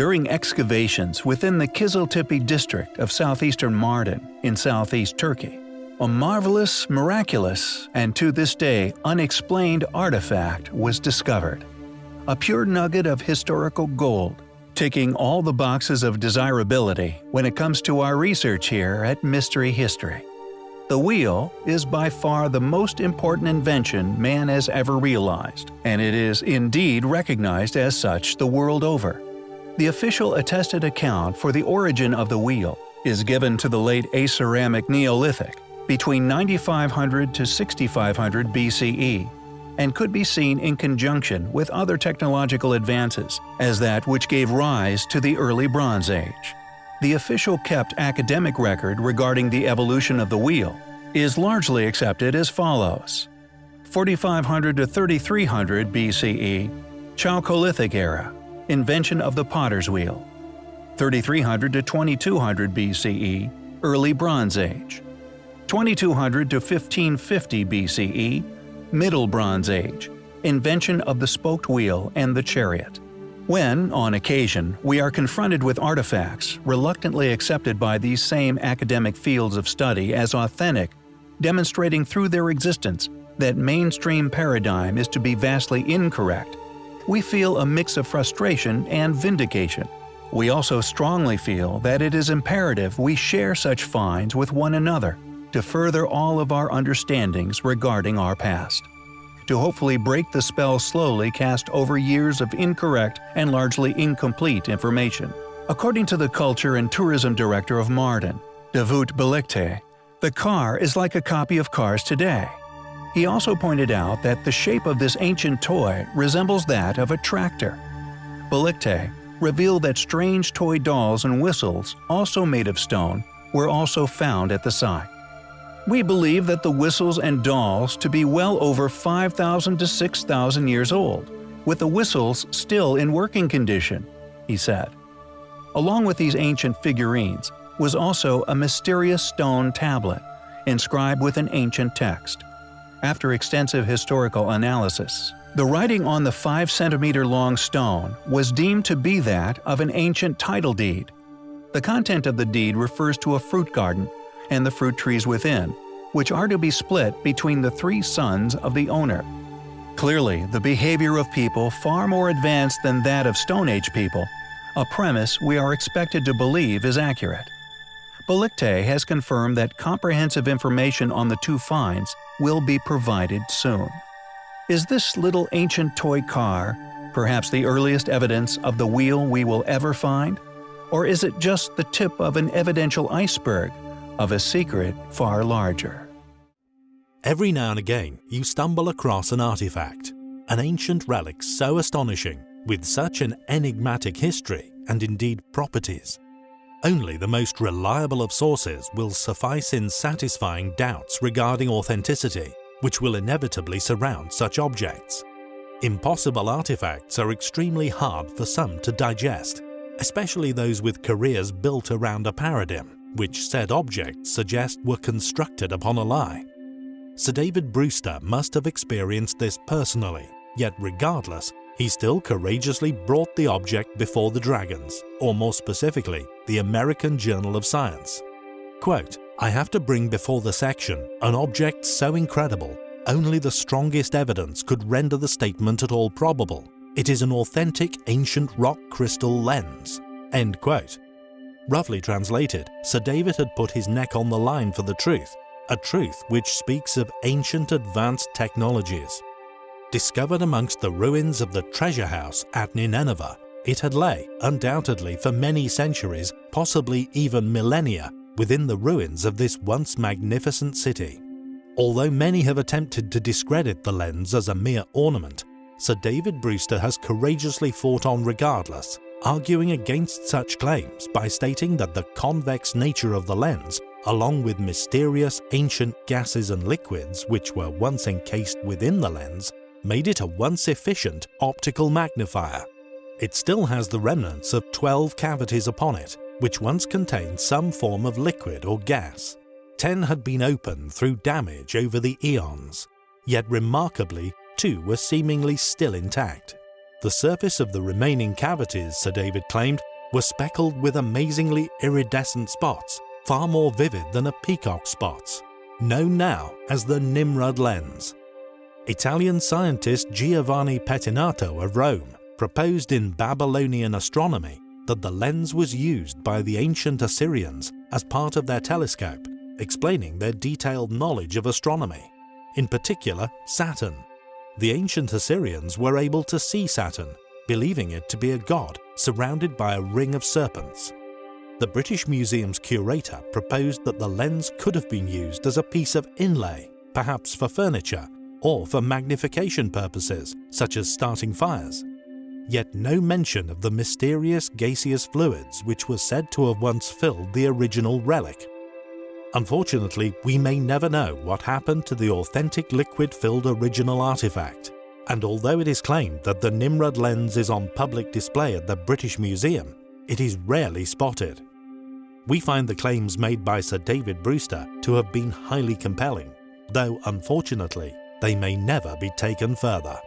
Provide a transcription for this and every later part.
During excavations within the Kiziltepe district of southeastern Mardin in southeast Turkey, a marvelous, miraculous, and to this day unexplained artifact was discovered. A pure nugget of historical gold, ticking all the boxes of desirability when it comes to our research here at Mystery History. The wheel is by far the most important invention man has ever realized, and it is indeed recognized as such the world over. The official attested account for the origin of the wheel is given to the late Aceramic Neolithic, between 9500 to 6500 BCE, and could be seen in conjunction with other technological advances as that which gave rise to the early Bronze Age. The official kept academic record regarding the evolution of the wheel is largely accepted as follows. 4500 to 3300 BCE, Chalcolithic era, invention of the potter's wheel. 3300 to 2200 BCE, early Bronze Age. 2200 to 1550 BCE, Middle Bronze Age, invention of the spoked wheel and the chariot. When, on occasion, we are confronted with artifacts reluctantly accepted by these same academic fields of study as authentic, demonstrating through their existence that mainstream paradigm is to be vastly incorrect, we feel a mix of frustration and vindication. We also strongly feel that it is imperative we share such finds with one another to further all of our understandings regarding our past to hopefully break the spell slowly cast over years of incorrect and largely incomplete information. According to the Culture and Tourism Director of Mardin, Davut Belikte, the car is like a copy of cars today. He also pointed out that the shape of this ancient toy resembles that of a tractor. Belikte revealed that strange toy dolls and whistles, also made of stone, were also found at the site. We believe that the whistles and dolls to be well over 5,000 to 6,000 years old, with the whistles still in working condition, he said. Along with these ancient figurines was also a mysterious stone tablet, inscribed with an ancient text. After extensive historical analysis, the writing on the 5 centimeter long stone was deemed to be that of an ancient title deed. The content of the deed refers to a fruit garden and the fruit trees within, which are to be split between the three sons of the owner. Clearly, the behavior of people far more advanced than that of Stone Age people, a premise we are expected to believe is accurate. Belikte has confirmed that comprehensive information on the two finds will be provided soon. Is this little ancient toy car perhaps the earliest evidence of the wheel we will ever find? Or is it just the tip of an evidential iceberg of a secret far larger. Every now and again, you stumble across an artifact, an ancient relic so astonishing, with such an enigmatic history and indeed properties. Only the most reliable of sources will suffice in satisfying doubts regarding authenticity, which will inevitably surround such objects. Impossible artifacts are extremely hard for some to digest, especially those with careers built around a paradigm which said objects suggest were constructed upon a lie. Sir David Brewster must have experienced this personally, yet regardless, he still courageously brought the object before the Dragons, or more specifically, the American Journal of Science. Quote, I have to bring before the section an object so incredible, only the strongest evidence could render the statement at all probable. It is an authentic ancient rock crystal lens. End quote. Roughly translated, Sir David had put his neck on the line for the truth, a truth which speaks of ancient advanced technologies. Discovered amongst the ruins of the treasure house at Nineveh, it had lay, undoubtedly for many centuries, possibly even millennia, within the ruins of this once magnificent city. Although many have attempted to discredit the lens as a mere ornament, Sir David Brewster has courageously fought on regardless, arguing against such claims by stating that the convex nature of the lens, along with mysterious ancient gases and liquids which were once encased within the lens, made it a once efficient optical magnifier. It still has the remnants of 12 cavities upon it, which once contained some form of liquid or gas. 10 had been opened through damage over the eons, yet remarkably, two were seemingly still intact. The surface of the remaining cavities, Sir David claimed, were speckled with amazingly iridescent spots, far more vivid than a peacock's spots, known now as the Nimrod lens. Italian scientist Giovanni Pettinato of Rome proposed in Babylonian astronomy that the lens was used by the ancient Assyrians as part of their telescope, explaining their detailed knowledge of astronomy, in particular Saturn. The ancient Assyrians were able to see Saturn, believing it to be a god surrounded by a ring of serpents. The British Museum's curator proposed that the lens could have been used as a piece of inlay, perhaps for furniture, or for magnification purposes, such as starting fires. Yet no mention of the mysterious gaseous fluids which were said to have once filled the original relic. Unfortunately, we may never know what happened to the authentic liquid-filled original artifact, and although it is claimed that the Nimrod lens is on public display at the British Museum, it is rarely spotted. We find the claims made by Sir David Brewster to have been highly compelling, though unfortunately they may never be taken further.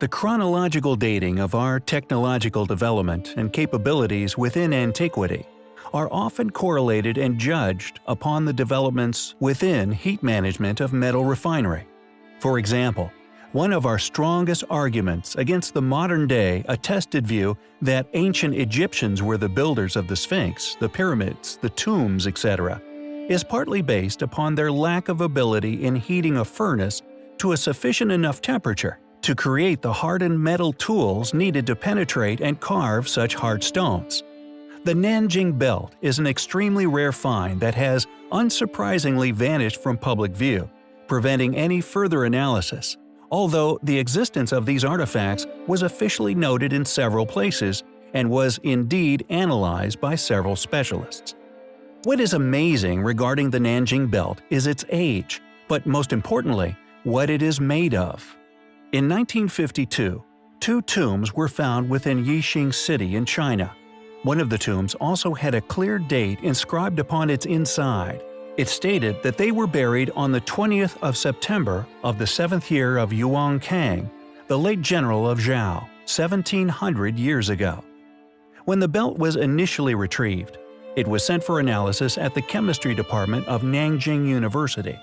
The chronological dating of our technological development and capabilities within antiquity are often correlated and judged upon the developments within heat management of metal refinery. For example, one of our strongest arguments against the modern-day attested view that ancient Egyptians were the builders of the Sphinx, the pyramids, the tombs, etc., is partly based upon their lack of ability in heating a furnace to a sufficient enough temperature to create the hardened metal tools needed to penetrate and carve such hard stones. The Nanjing Belt is an extremely rare find that has unsurprisingly vanished from public view, preventing any further analysis, although the existence of these artifacts was officially noted in several places and was indeed analyzed by several specialists. What is amazing regarding the Nanjing Belt is its age, but most importantly, what it is made of. In 1952, two tombs were found within Yixing City in China, one of the tombs also had a clear date inscribed upon its inside. It stated that they were buried on the 20th of September of the seventh year of Yuan Kang, the late general of Zhou, 1700 years ago. When the belt was initially retrieved, it was sent for analysis at the chemistry department of Nanjing University.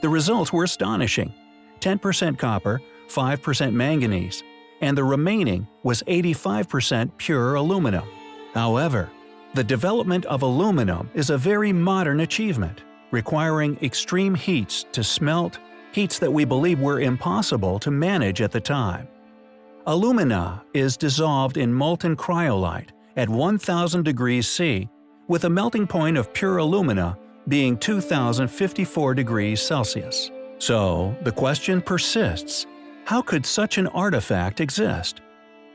The results were astonishing 10% copper, 5% manganese, and the remaining was 85% pure aluminum. However, the development of aluminum is a very modern achievement, requiring extreme heats to smelt, heats that we believe were impossible to manage at the time. Alumina is dissolved in molten cryolite at 1000 degrees C with a melting point of pure alumina being 2054 degrees Celsius. So, the question persists, how could such an artifact exist?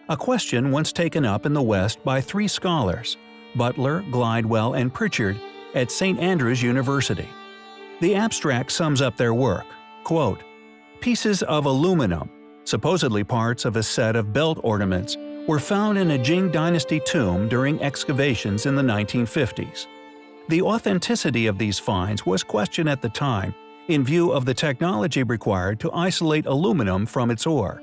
a question once taken up in the West by three scholars, Butler, Glidewell, and Pritchard, at St. Andrews University. The abstract sums up their work, quote, Pieces of aluminum, supposedly parts of a set of belt ornaments, were found in a Jin Dynasty tomb during excavations in the 1950s. The authenticity of these finds was questioned at the time in view of the technology required to isolate aluminum from its ore.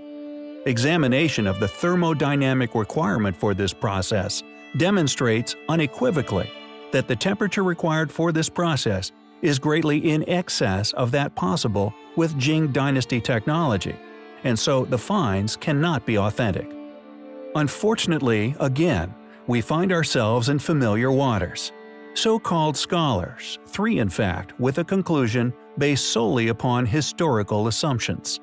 Examination of the thermodynamic requirement for this process demonstrates unequivocally that the temperature required for this process is greatly in excess of that possible with Jin Dynasty technology, and so the finds cannot be authentic. Unfortunately, again, we find ourselves in familiar waters. So-called scholars, three in fact, with a conclusion based solely upon historical assumptions.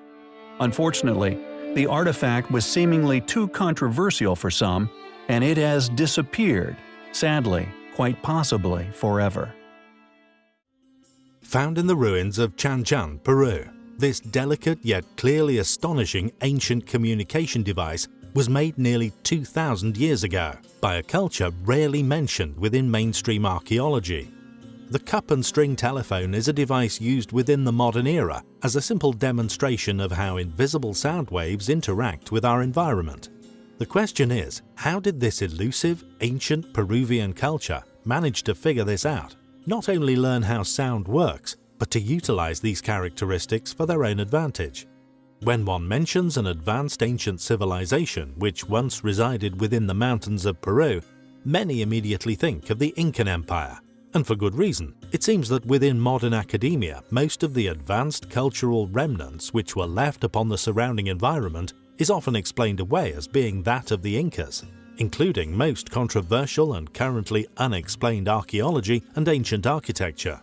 Unfortunately, the artifact was seemingly too controversial for some, and it has disappeared, sadly, quite possibly forever. Found in the ruins of Chanchan, Peru, this delicate yet clearly astonishing ancient communication device was made nearly 2,000 years ago by a culture rarely mentioned within mainstream archaeology. The cup and string telephone is a device used within the modern era as a simple demonstration of how invisible sound waves interact with our environment. The question is, how did this elusive, ancient Peruvian culture manage to figure this out? Not only learn how sound works, but to utilize these characteristics for their own advantage. When one mentions an advanced ancient civilization which once resided within the mountains of Peru, many immediately think of the Incan Empire. And for good reason. It seems that within modern academia, most of the advanced cultural remnants which were left upon the surrounding environment is often explained away as being that of the Incas, including most controversial and currently unexplained archaeology and ancient architecture.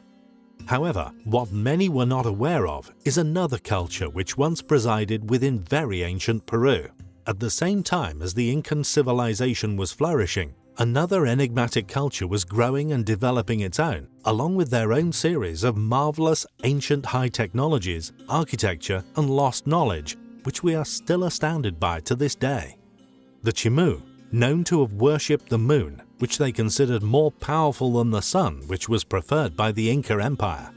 However, what many were not aware of is another culture which once presided within very ancient Peru. At the same time as the Incan civilization was flourishing, another enigmatic culture was growing and developing its own, along with their own series of marvelous ancient high technologies, architecture and lost knowledge, which we are still astounded by to this day. The Chimu, known to have worshipped the moon, which they considered more powerful than the sun which was preferred by the Inca Empire.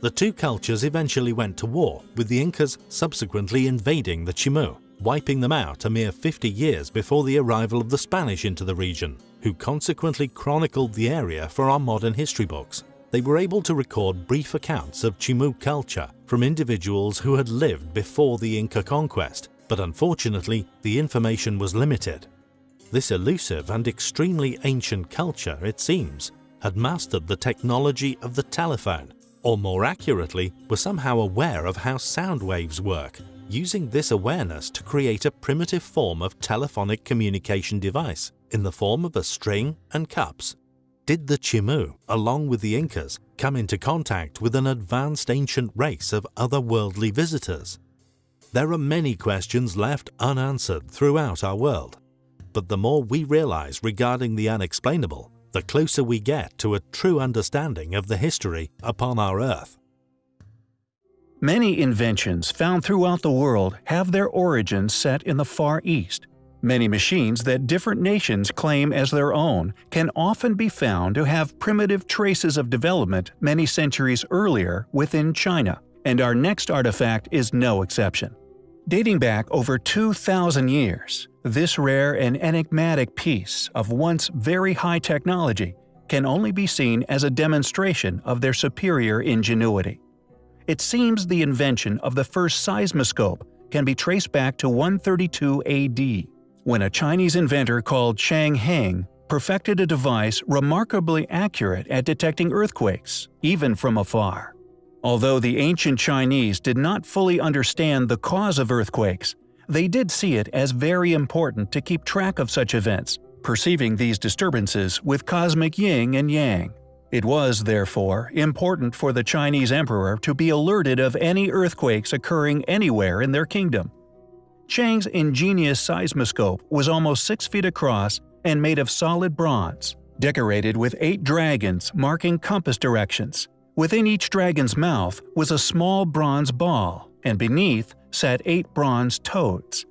The two cultures eventually went to war, with the Incas subsequently invading the Chimu wiping them out a mere 50 years before the arrival of the Spanish into the region, who consequently chronicled the area for our modern history books. They were able to record brief accounts of Chimu culture from individuals who had lived before the Inca conquest, but unfortunately the information was limited. This elusive and extremely ancient culture, it seems, had mastered the technology of the telephone, or more accurately, were somehow aware of how sound waves work using this awareness to create a primitive form of telephonic communication device in the form of a string and cups. Did the Chimu, along with the Incas, come into contact with an advanced ancient race of otherworldly visitors? There are many questions left unanswered throughout our world, but the more we realize regarding the unexplainable, the closer we get to a true understanding of the history upon our Earth. Many inventions found throughout the world have their origins set in the Far East. Many machines that different nations claim as their own can often be found to have primitive traces of development many centuries earlier within China, and our next artifact is no exception. Dating back over 2,000 years, this rare and enigmatic piece of once very high technology can only be seen as a demonstration of their superior ingenuity. It seems the invention of the first seismoscope can be traced back to 132 AD, when a Chinese inventor called Chang Heng perfected a device remarkably accurate at detecting earthquakes, even from afar. Although the ancient Chinese did not fully understand the cause of earthquakes, they did see it as very important to keep track of such events, perceiving these disturbances with cosmic yin and yang. It was, therefore, important for the Chinese emperor to be alerted of any earthquakes occurring anywhere in their kingdom. Chang's ingenious seismoscope was almost 6 feet across and made of solid bronze, decorated with eight dragons marking compass directions. Within each dragon's mouth was a small bronze ball, and beneath sat eight bronze toads.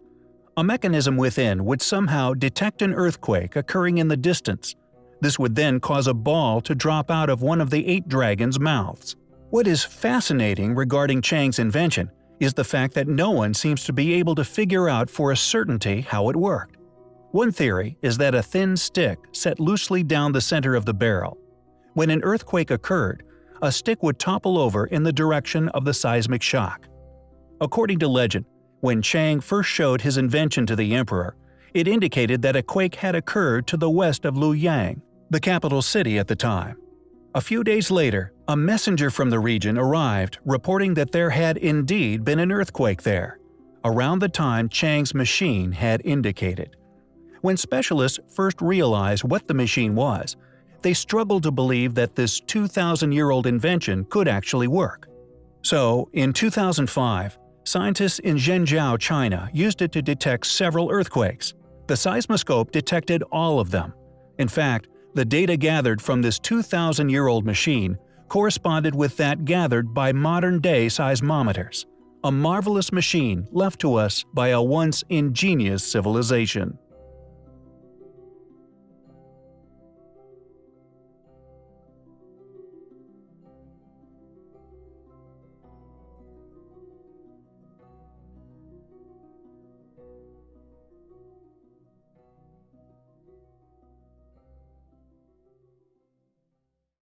A mechanism within would somehow detect an earthquake occurring in the distance this would then cause a ball to drop out of one of the eight dragons' mouths. What is fascinating regarding Chang's invention is the fact that no one seems to be able to figure out for a certainty how it worked. One theory is that a thin stick set loosely down the center of the barrel. When an earthquake occurred, a stick would topple over in the direction of the seismic shock. According to legend, when Chang first showed his invention to the emperor, it indicated that a quake had occurred to the west of Luoyang, the capital city at the time. A few days later, a messenger from the region arrived reporting that there had indeed been an earthquake there, around the time Chang's machine had indicated. When specialists first realized what the machine was, they struggled to believe that this 2,000-year-old invention could actually work. So, in 2005, scientists in Zhengzhou, China used it to detect several earthquakes, the seismoscope detected all of them. In fact, the data gathered from this 2,000-year-old machine corresponded with that gathered by modern-day seismometers. A marvelous machine left to us by a once ingenious civilization.